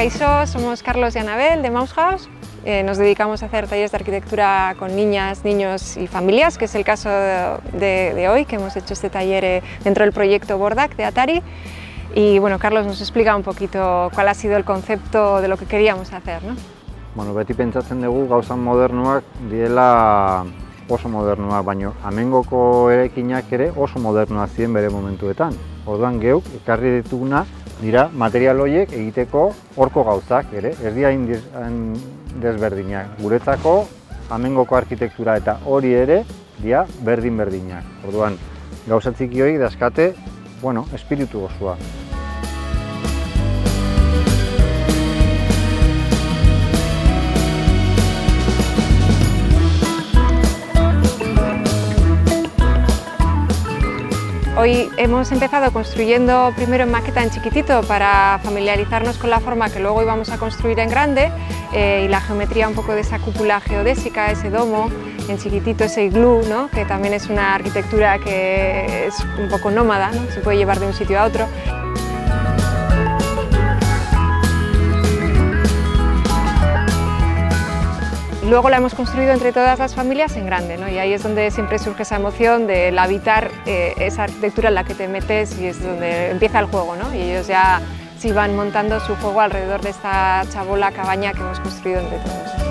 Caixó, somos Carlos y Anabel de Mouse House. Eh, nos dedicamos a hacer talleres de arquitectura con niñas, niños y familias, que es el caso de, de hoy, que hemos hecho este taller eh, dentro del proyecto Bordak de Atari. Y bueno, Carlos nos explica un poquito cuál ha sido el concepto de lo que queríamos hacer. ¿no? Bueno, beti pentsatzen dugu gauzan modernoak diela oso modernoak, baino amengoko eraikinak ere oso modernoak ziren bere momentuetan. Orduan geuk ekarri dituguna dira material horiek egiteko horko gauzak ere, ez dira desberdinak. Guretzako amengoko arkitektura eta hori ere dira berdin-berdinak. Orduan, gauza txiki horiek daskate, bueno, espiritu osoa. Hoy hemos empezado construyendo primero en maqueta en chiquitito para familiarizarnos con la forma que luego íbamos a construir en grande eh, y la geometría un poco de esa cúpula geodésica, ese domo, en chiquitito ese iglú, ¿no? que también es una arquitectura que es un poco nómada, ¿no? se puede llevar de un sitio a otro. Luego la hemos construido entre todas las familias en grande, ¿no? y ahí es donde siempre surge esa emoción del habitar eh, esa arquitectura en la que te metes y es donde empieza el juego, ¿no? y ellos ya sí van montando su juego alrededor de esta chabola cabaña que hemos construido entre todos.